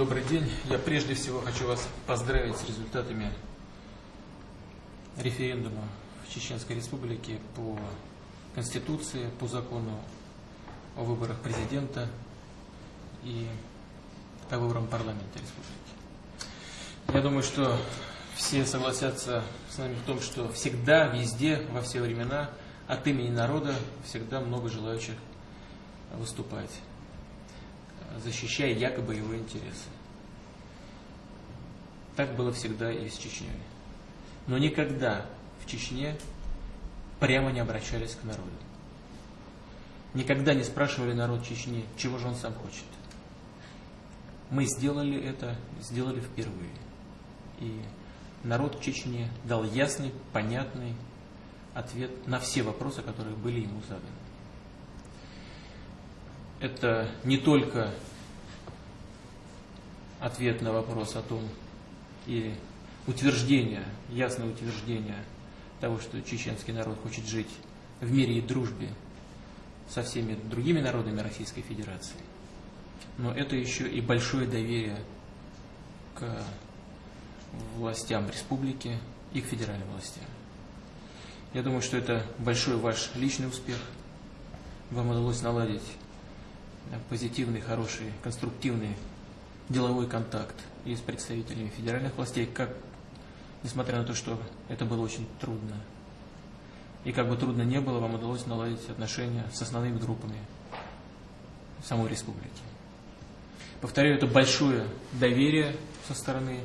Добрый день. Я прежде всего хочу вас поздравить с результатами референдума в Чеченской Республике по Конституции, по закону о выборах президента и по выборам парламента республики. Я думаю, что все согласятся с нами в том, что всегда, везде, во все времена от имени народа всегда много желающих выступать, защищая якобы его интересы. Так было всегда и с Чечней. Но никогда в Чечне прямо не обращались к народу. Никогда не спрашивали народ Чечни, чего же он сам хочет. Мы сделали это, сделали впервые. И народ Чечни дал ясный, понятный ответ на все вопросы, которые были ему заданы. Это не только ответ на вопрос о том, или утверждение, ясное утверждение того, что чеченский народ хочет жить в мире и дружбе со всеми другими народами Российской Федерации. Но это еще и большое доверие к властям республики и к федеральным властям. Я думаю, что это большой ваш личный успех. Вам удалось наладить позитивный, хороший, конструктивный деловой контакт и с представителями федеральных властей, как, несмотря на то, что это было очень трудно. И как бы трудно не было, вам удалось наладить отношения с основными группами самой республики. Повторяю, это большое доверие со стороны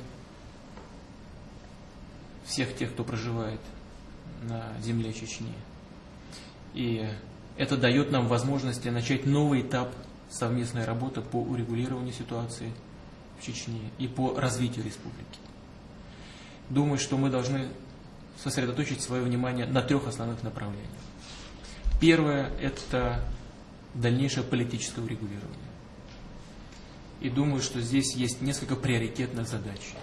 всех тех, кто проживает на земле Чечни. И это дает нам возможность начать новый этап совместной работы по урегулированию ситуации в Чечне и по развитию республики. Думаю, что мы должны сосредоточить свое внимание на трех основных направлениях. Первое – это дальнейшее политическое урегулирование. И думаю, что здесь есть несколько приоритетных задач.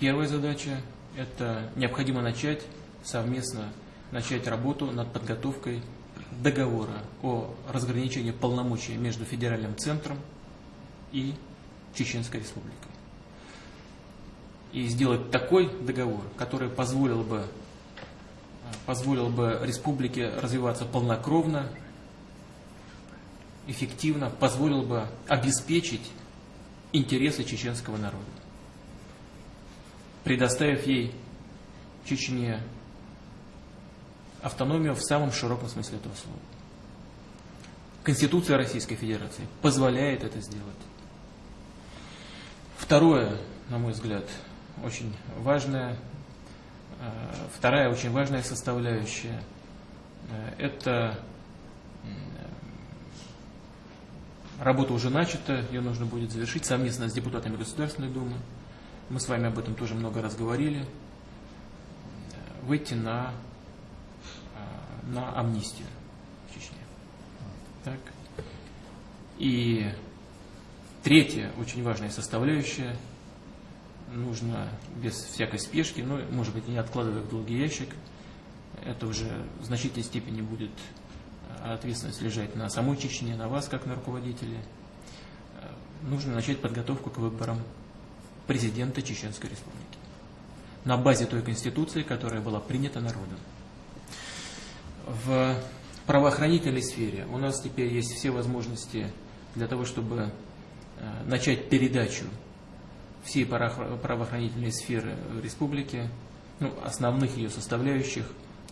Первая задача – это необходимо начать совместно начать работу над подготовкой договора о разграничении полномочий между федеральным центром и Чеченской Республикой. И сделать такой договор, который позволил бы, позволил бы республике развиваться полнокровно, эффективно, позволил бы обеспечить интересы чеченского народа, предоставив ей Чечне автономию в самом широком смысле этого слова. Конституция Российской Федерации позволяет это сделать. Второе, на мой взгляд, очень важное, э, вторая очень важная составляющая, э, это работа уже начата, ее нужно будет завершить совместно с депутатами Государственной Думы. Мы с вами об этом тоже много раз говорили. Выйти на на амнистию в Чечне. Так. И третья очень важная составляющая, нужно без всякой спешки, но, может быть, не откладывая в долгий ящик, это уже в значительной степени будет ответственность лежать на самой Чечне, на вас, как на руководителе. Нужно начать подготовку к выборам президента Чеченской Республики на базе той конституции, которая была принята народом в правоохранительной сфере у нас теперь есть все возможности для того, чтобы э, начать передачу всей правоохранительной сферы республики, ну, основных ее составляющих,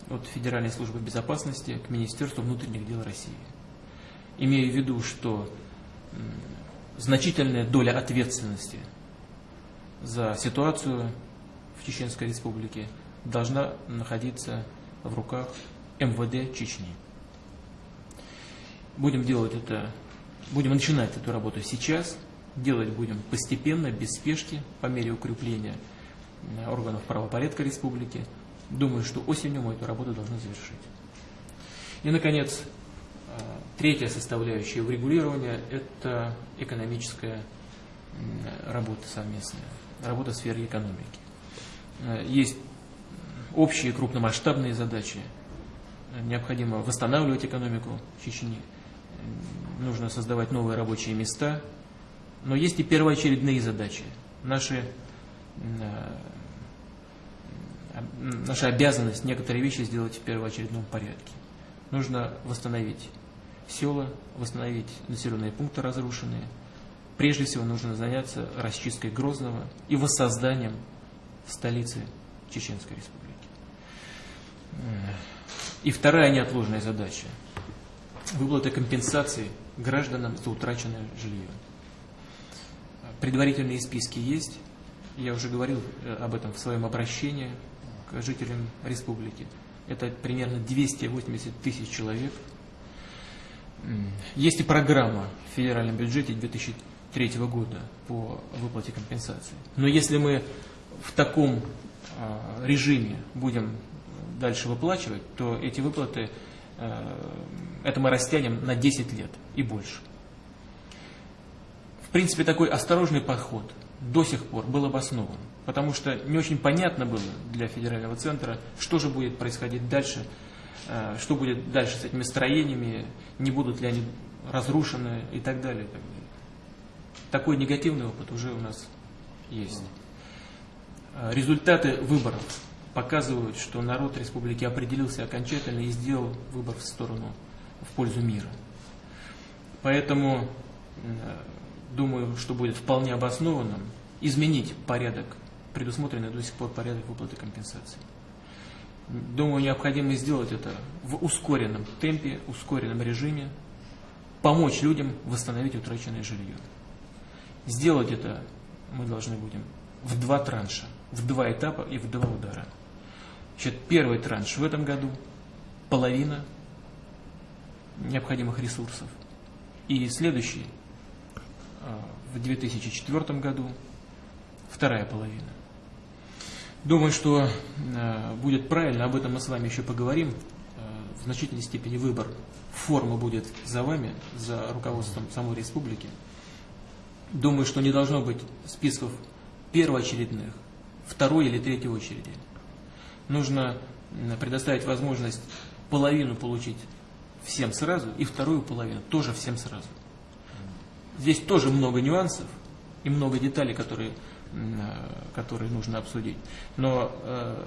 от Федеральной службы безопасности к Министерству внутренних дел России. Имея в виду, что значительная доля ответственности за ситуацию в Чеченской Республике должна находиться в руках МВД Чечни. Будем делать это, будем начинать эту работу сейчас, делать будем постепенно, без спешки, по мере укрепления э, органов правопорядка республики. Думаю, что осенью мы эту работу должны завершить. И, наконец, э, третья составляющая в регулировании – это экономическая работа совместная, работа в сфере экономики. Э, есть общие крупномасштабные задачи – необходимо восстанавливать экономику Чечни, нужно создавать новые рабочие места, но есть и первоочередные задачи. Наши, э, наша обязанность некоторые вещи сделать в первоочередном порядке. Нужно восстановить села, восстановить населенные пункты разрушенные. Прежде всего нужно заняться расчисткой Грозного и воссозданием столицы Чеченской Республики. И вторая неотложная задача – выплата компенсации гражданам за утраченное жилье. Предварительные списки есть. Я уже говорил э, об этом в своем обращении к жителям республики. Это примерно 280 тысяч человек. Есть и программа в федеральном бюджете 2003 года по выплате компенсации. Но если мы в таком а, режиме будем дальше выплачивать, то эти выплаты, э, это мы растянем на 10 лет и больше. В принципе, такой осторожный подход до сих пор был обоснован, потому что не очень понятно было для федерального центра, что же будет происходить дальше, э, что будет дальше с этими строениями, не будут ли они разрушены и так далее. И так далее. Такой негативный опыт уже у нас есть. Э, результаты выборов показывают, что народ республики определился окончательно и сделал выбор в сторону, в пользу мира. Поэтому думаю, что будет вполне обоснованным изменить порядок, предусмотренный до сих пор порядок выплаты компенсации. Думаю, необходимо сделать это в ускоренном темпе, ускоренном режиме, помочь людям восстановить утраченное жилье. Сделать это мы должны будем в два транша, в два этапа и в два удара. Значит, первый транш в этом году, половина необходимых ресурсов. И следующий а, в 2004 году, вторая половина. Думаю, что а, будет правильно, об этом мы с вами еще поговорим. А, в значительной степени выбор формы будет за вами, за руководством самой республики. Думаю, что не должно быть списков первоочередных, второй или третьей очереди нужно предоставить возможность половину получить всем сразу и вторую половину тоже всем сразу. Здесь тоже много нюансов и много деталей, которые, которые нужно обсудить. Но э,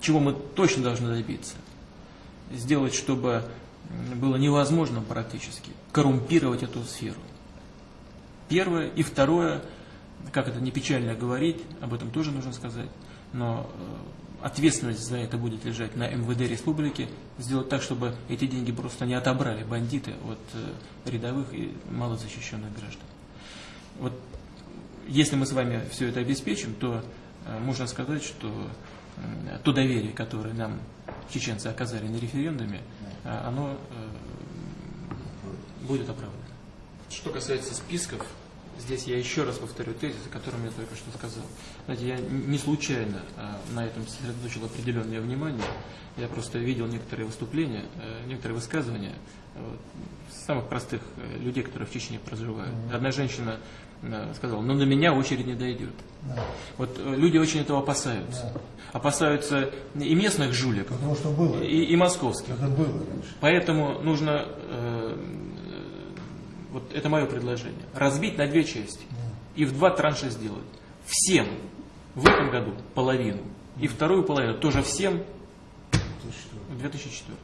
чего мы точно должны добиться? Сделать, чтобы было невозможно практически коррумпировать эту сферу. Первое. И второе, как это не печально говорить, об этом тоже нужно сказать, но э, ответственность за это будет лежать на МВД республики, сделать так, чтобы эти деньги просто не отобрали бандиты от э, рядовых и малозащищенных граждан. Вот если мы с вами все это обеспечим, то э, можно сказать, что э, то доверие, которое нам чеченцы оказали на референдуме, оно будет оправдано. Что касается списков, Здесь я еще раз повторю тезис, о котором я только что сказал. Знаете, я не случайно а, на этом сосредоточил определенное внимание. Я просто видел некоторые выступления, э, некоторые высказывания вот, самых простых э, людей, которые в Чечне проживают. Одна женщина э, сказала, но «Ну, на меня очередь не дойдет. Да. Вот люди очень этого опасаются. Да. Опасаются и местных жуликов, Потому что было. И, и московских. Это было. Поэтому нужно вот это мое предложение, разбить на две части и в два транша сделать. Всем в этом году половину, и вторую половину тоже всем в 2004.